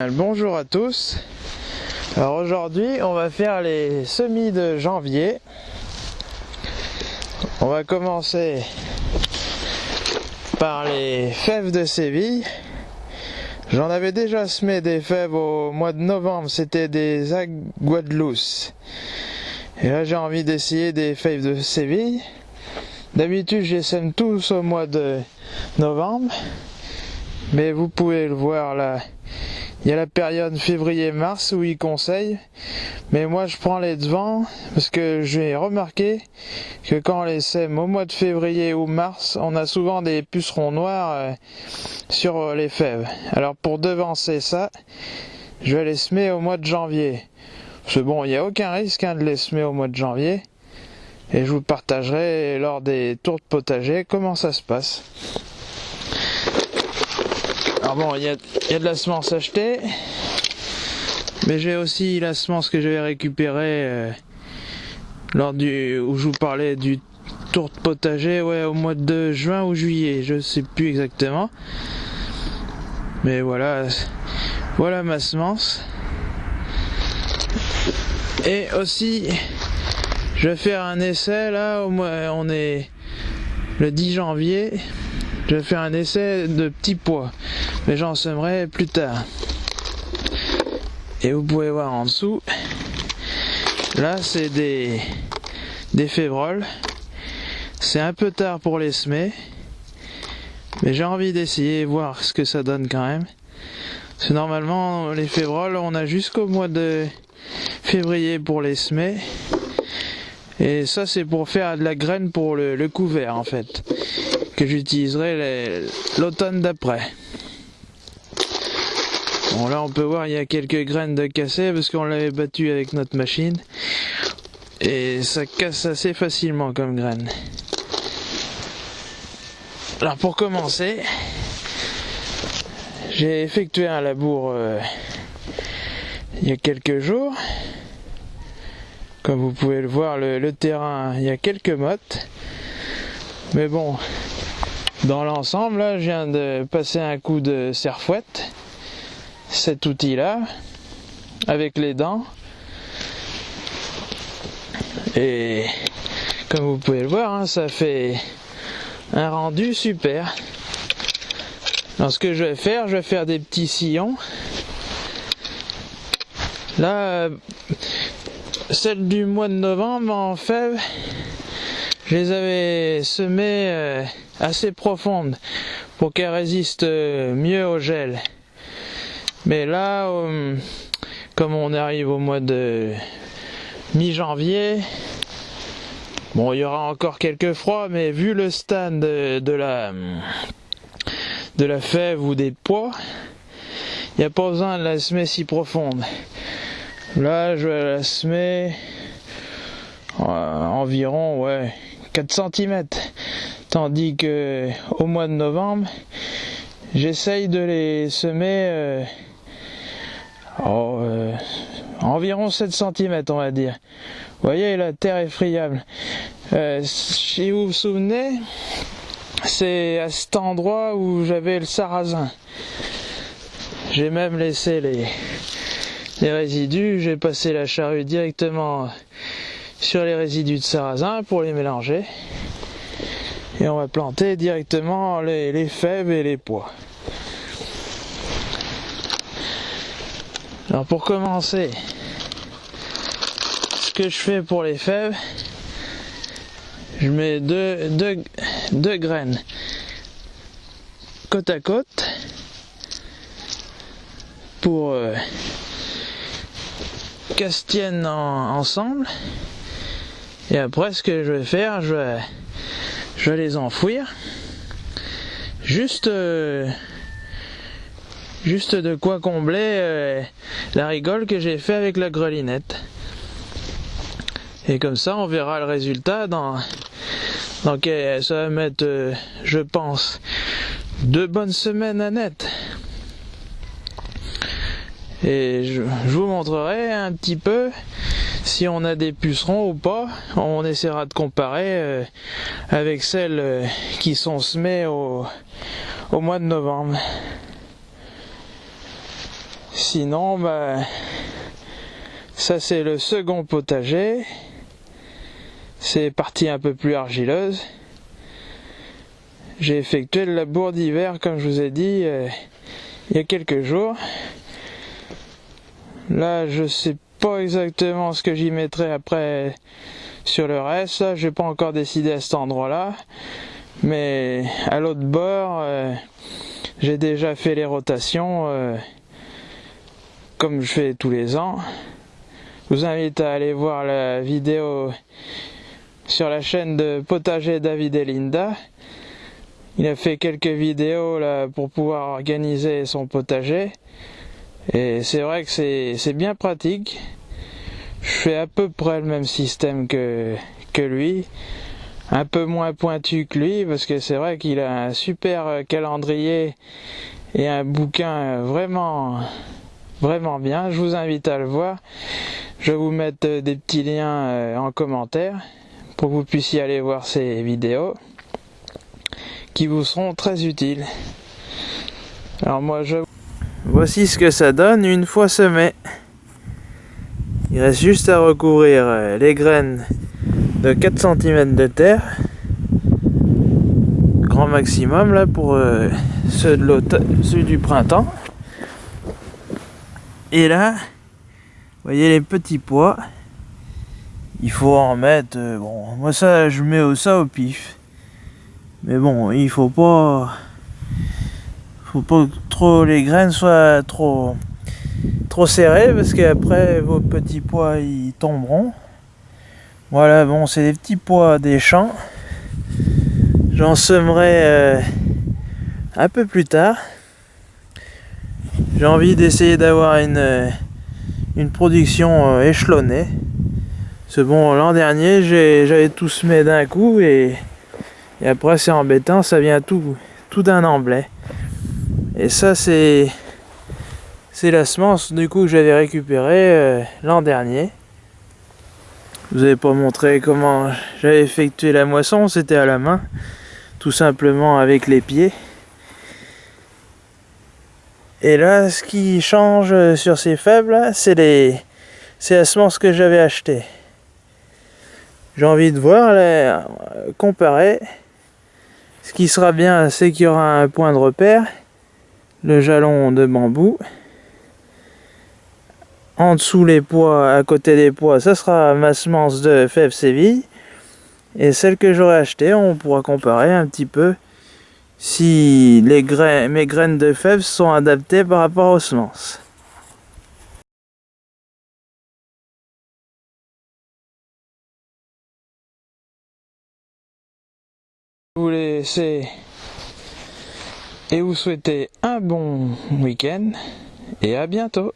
Bonjour à tous. Alors aujourd'hui, on va faire les semis de janvier. On va commencer par les fèves de Séville. J'en avais déjà semé des fèves au mois de novembre, c'était des aguadelouce. Et là j'ai envie d'essayer des fèves de Séville. D'habitude je sème tous au mois de novembre. Mais vous pouvez le voir là, il y a la période février-mars où ils conseillent, mais moi je prends les devants parce que j'ai remarqué que quand on les sème au mois de février ou mars, on a souvent des pucerons noirs euh, sur les fèves. Alors pour devancer ça, je vais les semer au mois de janvier. Parce bon, il n'y a aucun risque hein, de les semer au mois de janvier. Et je vous partagerai lors des tours de potager comment ça se passe. Alors bon, il y a, de la semence achetée, mais j'ai aussi la semence que j'avais récupérée euh, lors du où je vous parlais du tour de potager, ouais, au mois de juin ou juillet, je sais plus exactement. Mais voilà, voilà ma semence. Et aussi, je vais faire un essai là, au mois, on est le 10 janvier. Je vais faire un essai de petits pois, mais j'en semerai plus tard. Et vous pouvez voir en dessous, là c'est des, des févroles. C'est un peu tard pour les semer, mais j'ai envie d'essayer voir ce que ça donne quand même. Parce que normalement les févroles on a jusqu'au mois de février pour les semer. Et ça c'est pour faire de la graine pour le couvert en fait que j'utiliserai l'automne d'après. Bon là on peut voir il y a quelques graines de cassé parce qu'on l'avait battu avec notre machine et ça casse assez facilement comme graines. Alors pour commencer, j'ai effectué un labour euh, il y a quelques jours. Comme vous pouvez le voir, le, le terrain, il y a quelques mottes. Mais bon, dans l'ensemble, là, je viens de passer un coup de serfouette, cet outil-là, avec les dents. Et comme vous pouvez le voir, hein, ça fait un rendu super. Alors ce que je vais faire, je vais faire des petits sillons. Là, celle du mois de novembre en fève, je les avais semées euh, assez profondes pour qu'elles résistent euh, mieux au gel. Mais là, euh, comme on arrive au mois de mi-janvier, bon, il y aura encore quelques froids, mais vu le stade de, la de la fève ou des pois, il n'y a pas besoin de la semer si profonde. Là, je vais la semer environ, ouais, 4 cm. Tandis que au mois de novembre, j'essaye de les semer euh, oh, euh, environ 7 cm on va dire. Vous voyez la terre est friable. Euh, si vous vous souvenez, c'est à cet endroit où j'avais le sarrasin. J'ai même laissé les, les résidus, j'ai passé la charrue directement sur les résidus de sarrasin pour les mélanger. Et on va planter directement les, fèves et les pois. Alors pour commencer, ce que je fais pour les fèves, je mets deux, deux, graines côte à côte pour euh, qu'elles se tiennent ensemble et après, ce que je vais faire, je vais, je vais les enfouir. Juste, euh, juste de quoi combler euh, la rigole que j'ai fait avec la grelinette. Et comme ça, on verra le résultat dans, dans ça va mettre, je pense, deux bonnes semaines à net. Et je vous montrerai un petit peu on a des pucerons ou pas, on essaiera de comparer euh, avec celles euh, qui sont semées au, mois de novembre. Sinon, bah, ça c'est le second potager. C'est partie un peu plus argileuse. J'ai effectué le labour d'hiver, comme je vous ai dit, euh, il y a quelques jours. Là, je sais pas exactement ce que j'y mettrai après sur le reste. Là, j'ai pas encore décidé à cet endroit-là. Mais à l'autre bord, euh, j'ai déjà fait les rotations euh, comme je fais tous les ans. Je vous invite à aller voir la vidéo sur la chaîne de Potager David et Linda. Il a fait quelques vidéos là pour pouvoir organiser son potager. Et c'est vrai que c'est bien pratique. Je fais à peu près le même système que, lui. Un peu moins pointu que lui parce que c'est vrai qu'il a un super calendrier et un bouquin vraiment vraiment bien. Je vous invite à le voir. Je vous mettre des petits liens euh, en commentaire pour que vous puissiez aller voir ces vidéos qui vous seront très utiles. Alors moi je... Voici ce que ça donne une fois semé. Il reste juste à recouvrir euh, les graines de 4 cm de terre. Grand maximum là pour euh, ceux, de ceux du printemps. Et là, voyez les petits pois. Il faut en mettre, euh, bon, moi ça je mets ça au pif. Mais bon, il faut pas faut pas les graines soient trop trop serrées parce qu'après vos petits pois ils tomberont. Voilà, bon, c'est des petits pois des champs. J'en semerai euh, un peu plus tard. J'ai envie d'essayer d'avoir une, euh, une production euh, échelonnée. C'est bon, l'an dernier, j'avais tout semé d'un coup et et après, c'est embêtant, ça vient tout, tout d'un emblai. Et ça, c'est c'est la semence du coup que j'avais récupéré euh, l'an dernier. Je vous avez pas montré comment j'avais effectué la moisson, c'était à la main, tout simplement avec les pieds. Et là, ce qui change sur ces faibles, c'est les, c'est la semence que j'avais acheté. J'ai envie de voir, les, comparer. Ce qui sera bien, c'est qu'il y aura un point de repère, le jalon de bambou. En dessous les pois, à côté des pois, ça sera ma semence de fèves Séville. Et celle que j'aurai achetée, on pourra comparer un petit peu si les graines, mes graines de fèves sont adaptées par rapport aux semences. vous laisser et vous souhaiter un bon week-end et à bientôt.